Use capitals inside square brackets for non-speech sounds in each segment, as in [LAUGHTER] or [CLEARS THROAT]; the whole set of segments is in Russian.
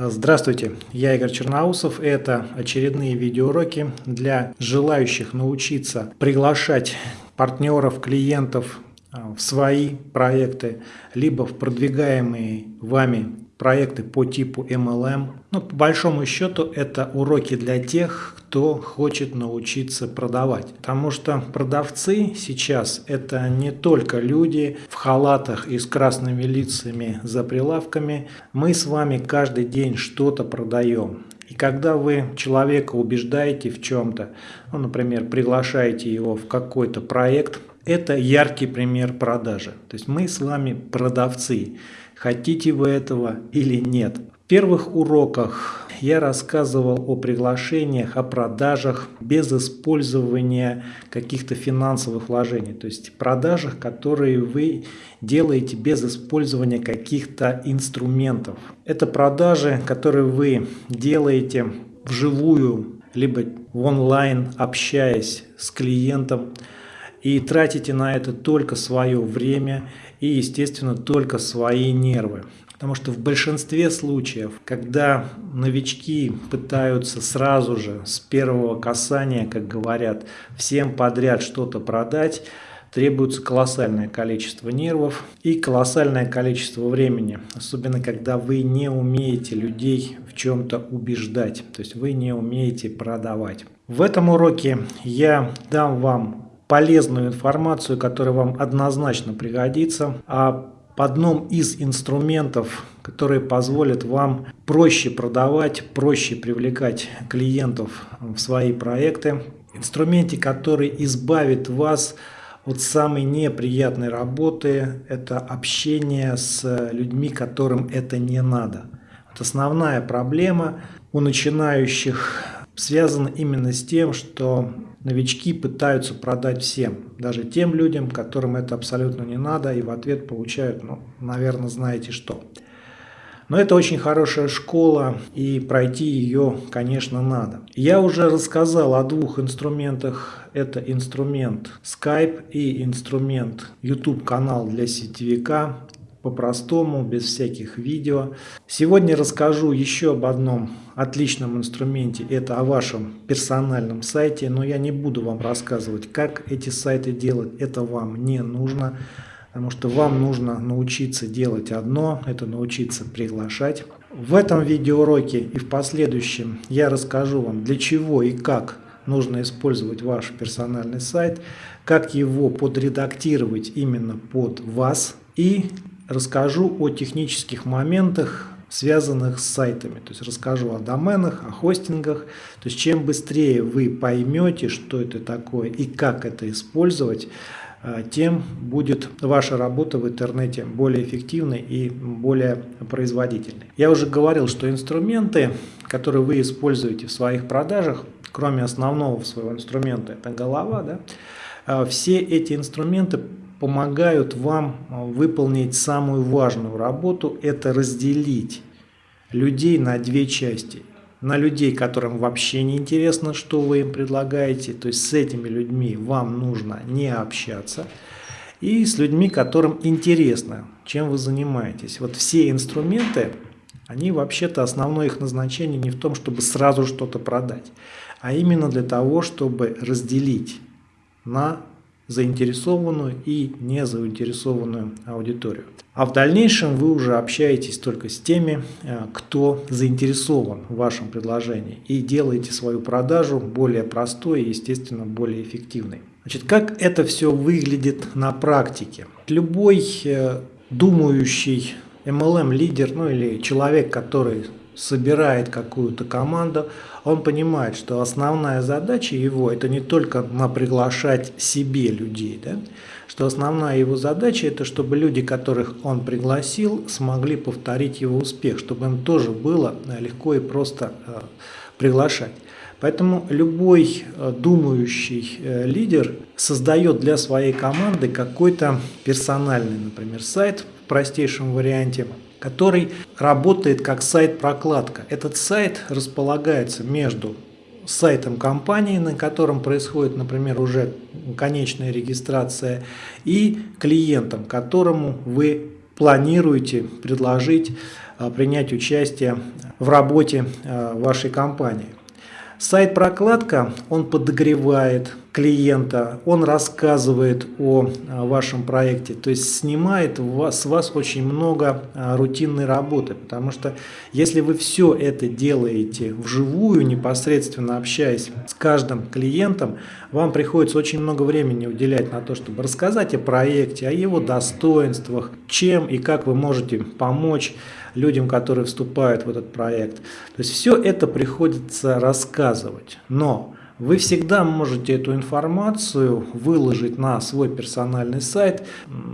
Здравствуйте, я Игорь Черноусов. Это очередные видеоуроки для желающих научиться приглашать партнеров, клиентов а, в свои проекты, либо в продвигаемые вами проекты по типу MLM. Но по большому счету это уроки для тех, кто хочет научиться продавать. Потому что продавцы сейчас это не только люди в халатах и с красными лицами за прилавками. Мы с вами каждый день что-то продаем. И когда вы человека убеждаете в чем-то, ну, например, приглашаете его в какой-то проект, это яркий пример продажи. То есть мы с вами продавцы. Хотите вы этого или нет. В первых уроках я рассказывал о приглашениях, о продажах без использования каких-то финансовых вложений. То есть продажах, которые вы делаете без использования каких-то инструментов. Это продажи, которые вы делаете вживую, либо в онлайн, общаясь с клиентом, и тратите на это только свое время и, естественно, только свои нервы. Потому что в большинстве случаев, когда новички пытаются сразу же, с первого касания, как говорят, всем подряд что-то продать, требуется колоссальное количество нервов и колоссальное количество времени. Особенно, когда вы не умеете людей в чем-то убеждать, то есть вы не умеете продавать. В этом уроке я дам вам полезную информацию, которая вам однозначно пригодится, а одном из инструментов, которые позволят вам проще продавать, проще привлекать клиентов в свои проекты. Инструменте, который избавит вас от самой неприятной работы, это общение с людьми, которым это не надо. Вот основная проблема у начинающих связана именно с тем, что новички пытаются продать всем, даже тем людям, которым это абсолютно не надо, и в ответ получают, ну, наверное, знаете что. Но это очень хорошая школа, и пройти ее, конечно, надо. Я уже рассказал о двух инструментах. Это инструмент Skype и инструмент YouTube канал для сетевика по-простому, без всяких видео. Сегодня расскажу еще об одном отличном инструменте, это о вашем персональном сайте, но я не буду вам рассказывать, как эти сайты делать, это вам не нужно, потому что вам нужно научиться делать одно, это научиться приглашать. В этом видеоуроке и в последующем я расскажу вам, для чего и как нужно использовать ваш персональный сайт, как его подредактировать именно под вас и расскажу о технических моментах, связанных с сайтами. То есть расскажу о доменах, о хостингах. То есть чем быстрее вы поймете, что это такое и как это использовать, э, тем будет ваша работа в интернете более эффективной и более производительной. Я уже говорил, что инструменты, которые вы используете в своих продажах, кроме основного своего инструмента, это голова, да, э, все эти инструменты помогают вам а, выполнить самую важную работу, это разделить людей на две части. На людей, которым вообще не интересно, что вы им предлагаете, то есть с этими людьми вам нужно не общаться, и с людьми, которым интересно, чем вы занимаетесь. Вот все инструменты, они вообще-то основное их назначение не в том, чтобы сразу что-то продать, а именно для того, чтобы разделить на заинтересованную и незаинтересованную аудиторию. А в дальнейшем вы уже общаетесь только с теми, э, кто заинтересован в вашем предложении и делаете свою продажу более простой и, естественно, более эффективной. Значит, как это все выглядит на практике? Любой э, думающий MLM-лидер, ну или человек, который собирает какую-то команду, он понимает, что основная задача его это не только приглашать себе людей, да, что основная его задача это чтобы люди, которых он пригласил, смогли повторить его успех, чтобы им тоже было э, легко и просто э, приглашать. Поэтому любой э, думающий лидер создает для своей команды какой-то персональный, например, сайт в простейшем варианте, который работает как сайт-прокладка. Этот сайт располагается между сайтом компании, на котором происходит, например, уже конечная регистрация, и клиентом, которому вы планируете предложить принять участие в работе вашей компании. Сайт-прокладка, он подогревает клиента, он рассказывает о вашем проекте, то есть снимает с вас очень много рутинной работы, потому что если вы все это делаете вживую, непосредственно общаясь с каждым клиентом, вам приходится очень много времени уделять на то, чтобы рассказать о проекте, о его достоинствах, чем и как вы можете помочь людям, которые вступают в этот проект. То есть все это приходится рассказывать. Но вы всегда можете эту информацию выложить на свой персональный сайт,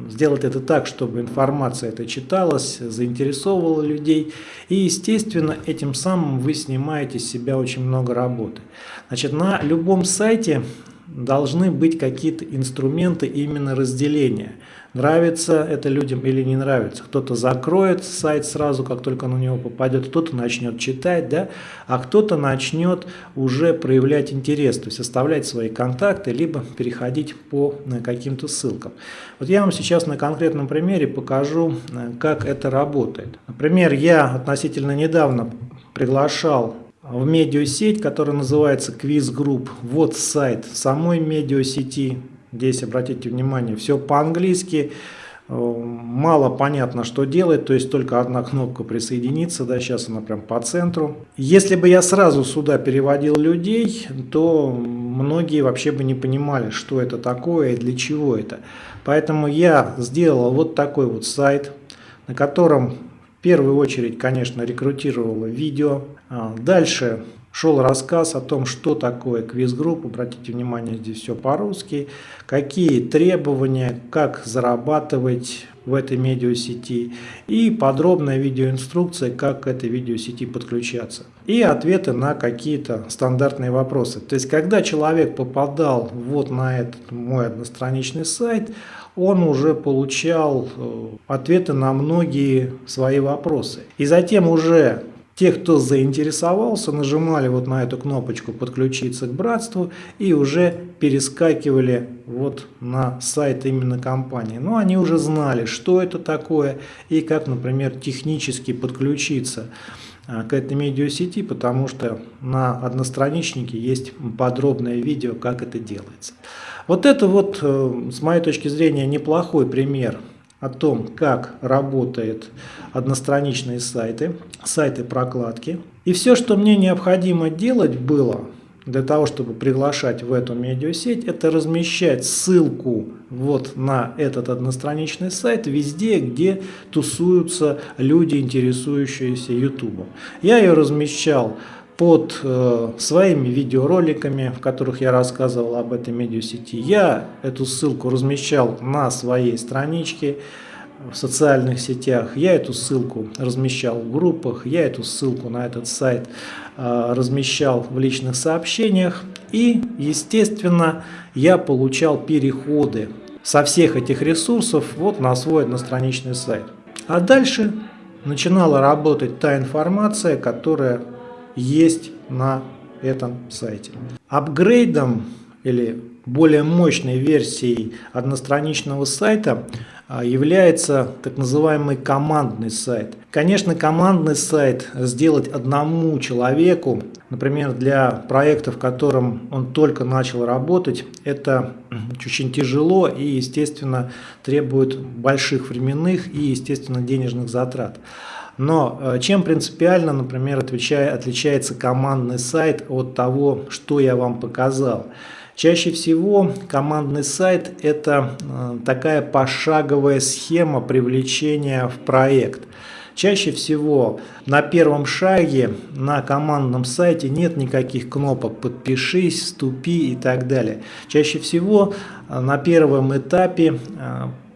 сделать это так, чтобы информация эта читалась, заинтересовывала людей. И, естественно, этим самым вы снимаете с себя очень много работы. Значит, на любом сайте должны быть какие-то инструменты именно разделения. Нравится это людям или не нравится. Кто-то закроет сайт сразу, как только на него попадет, кто-то начнет читать, да, а кто-то начнет уже проявлять интерес, то есть оставлять свои контакты, либо переходить по каким-то ссылкам. Вот я вам сейчас на конкретном примере покажу, э, как это работает. Например, я относительно недавно приглашал в медиасеть, которая называется Quiz Group. Вот сайт самой медиасети. Здесь, обратите внимание, все по-английски. Э, мало понятно, что делать, то есть только одна кнопка присоединиться, да, сейчас она прям по центру. Если бы я сразу сюда переводил людей, то многие вообще бы не понимали, что это такое и для чего это. Поэтому я сделал вот такой вот сайт, на котором первую очередь, конечно, рекрутировала видео. А, дальше шел рассказ о том, что такое квиз-групп. Обратите внимание, здесь все по-русски. Какие требования, как зарабатывать в этой медиасети. И подробная видеоинструкция, как к этой видеосети подключаться. И ответы на какие-то стандартные вопросы. То есть, когда человек попадал вот на этот мой одностраничный сайт, он уже получал э, ответы на многие свои вопросы. И затем уже те, кто заинтересовался, нажимали вот на эту кнопочку «Подключиться к братству» и уже перескакивали вот на сайт именно компании. Но они уже знали, что это такое и как, например, технически подключиться к этой медиасети, потому что на одностраничнике есть подробное видео, как это делается. Вот это вот, э, с моей точки зрения, неплохой пример о том, как работают одностраничные сайты, сайты прокладки. И все, что мне необходимо делать было для того, чтобы приглашать в эту медиасеть, это размещать ссылку вот на этот одностраничный сайт везде, где тусуются люди, интересующиеся YouTube. Я ее размещал под э, своими видеороликами, в которых я рассказывал об этой медиасети. Я эту ссылку размещал на своей страничке в социальных сетях. Я эту ссылку размещал в группах, я эту ссылку на этот сайт э, размещал в личных сообщениях. И, естественно, я получал переходы со всех этих ресурсов вот на свой одностраничный сайт. А дальше начинала работать та информация, которая есть на этом сайте. Апгрейдом или более мощной версией одностраничного сайта а, является так называемый командный сайт. Конечно, командный сайт сделать одному человеку, например, для проекта, в котором он только начал работать, это очень тяжело и, естественно, требует больших временных и, естественно, денежных затрат. Но э, чем принципиально, например, отличается командный сайт от того, что я вам показал? Чаще всего командный сайт – это э, такая пошаговая схема привлечения в проект. Чаще всего на первом шаге на командном сайте нет никаких кнопок «Подпишись», «Вступи» и так далее. Чаще всего э, на первом этапе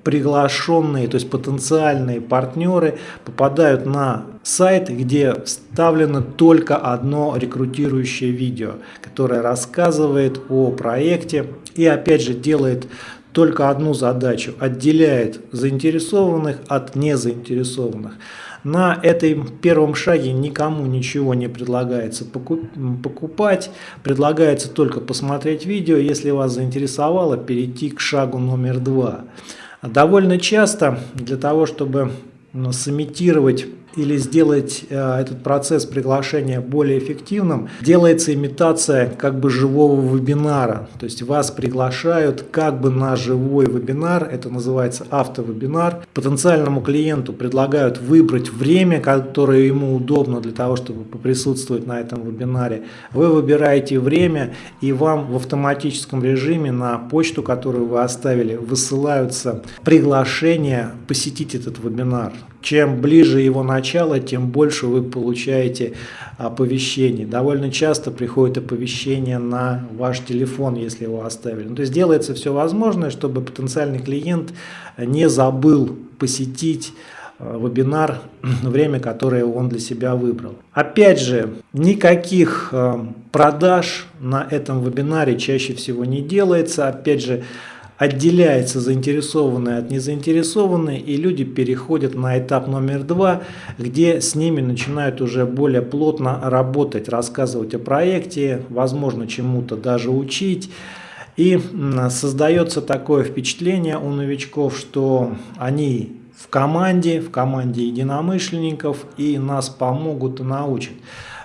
приглашенные, то есть потенциальные партнеры попадают на сайт, где вставлено только одно рекрутирующее видео, которое рассказывает о проекте и опять же делает только одну задачу, отделяет заинтересованных от незаинтересованных. На этой первом шаге никому ничего не предлагается покупать, предлагается только посмотреть видео, если вас заинтересовало, перейти к шагу номер два. Довольно часто для того, чтобы ну, сымитировать или сделать э, этот процесс приглашения более эффективным, делается имитация как бы живого вебинара. То есть вас приглашают как бы на живой вебинар, это называется автовебинар. Потенциальному клиенту предлагают выбрать время, которое ему удобно для того, чтобы поприсутствовать на этом вебинаре. Вы выбираете время и вам в автоматическом режиме на почту, которую вы оставили, высылаются приглашения посетить этот вебинар. Чем ближе его начало, тем больше вы получаете оповещений. Довольно часто приходит оповещение на ваш телефон, если его оставили. Ну, то есть делается все возможное, чтобы потенциальный клиент не забыл посетить э, вебинар, [CLEARS THROAT] время, которое он для себя выбрал. Опять же, никаких э, продаж на этом вебинаре чаще всего не делается. Опять же, отделяется заинтересованные от незаинтересованной, и люди переходят на этап номер два, где с ними начинают уже более плотно работать, рассказывать о проекте, возможно, чему-то даже учить. И создается такое впечатление у новичков, что они в команде, в команде единомышленников и нас помогут и научат.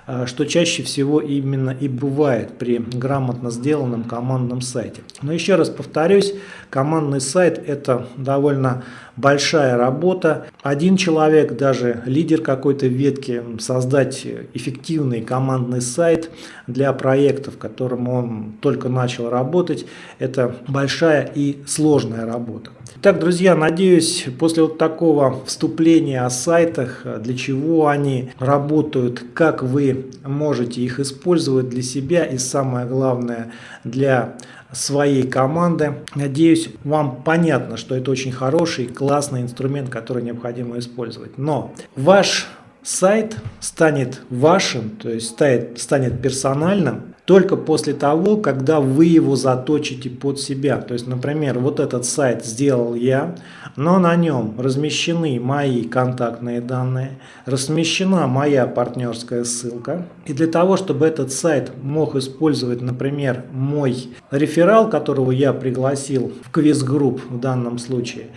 Э, что чаще всего именно и бывает при грамотно сделанном командном сайте. Но еще раз повторюсь, командный сайт это довольно большая работа. Один человек, даже лидер какой-то ветки, создать эффективный командный сайт для проектов, которым он только начал работать, это большая и сложная работа. Так, друзья, надеюсь, после вот такого вступления о сайтах, для чего они работают, как вы можете их использовать для себя и самое главное для своей команды. Надеюсь, вам понятно, что это очень хороший, классный инструмент, который необходимо использовать. Но ваш сайт станет вашим, то есть станет, станет персональным, только после того, когда вы его заточите под себя. То есть, например, вот этот сайт сделал я, но на нем размещены мои контактные данные, размещена моя партнерская ссылка. И для того, чтобы этот сайт мог использовать, например, мой реферал, которого я пригласил в квиз-групп в данном случае,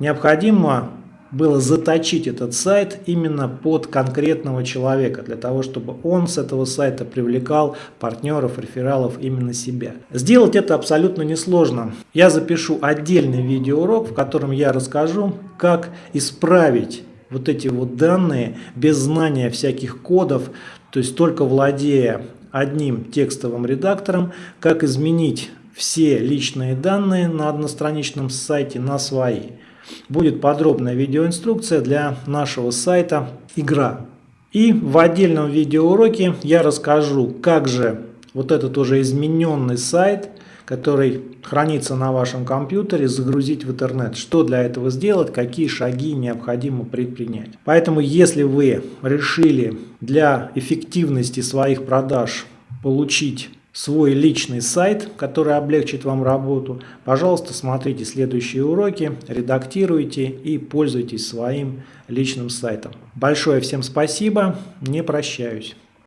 необходимо было заточить этот сайт именно под конкретного человека, для того, чтобы он с этого сайта привлекал партнеров, рефералов именно себя. Сделать это абсолютно несложно. Я запишу отдельный видеоурок, в котором я расскажу, как исправить вот эти вот данные без знания всяких кодов, то есть только владея одним текстовым редактором, как изменить все личные данные на одностраничном сайте на свои. Будет подробная видеоинструкция для нашего сайта «Игра». И в отдельном видеоуроке я расскажу, как же вот этот уже измененный сайт, который хранится на вашем компьютере, загрузить в интернет. Что для этого сделать, какие шаги необходимо предпринять. Поэтому, если вы решили для эффективности своих продаж получить свой личный сайт, который облегчит вам работу, пожалуйста, смотрите следующие уроки, редактируйте и пользуйтесь своим личным сайтом. Большое всем спасибо, не прощаюсь.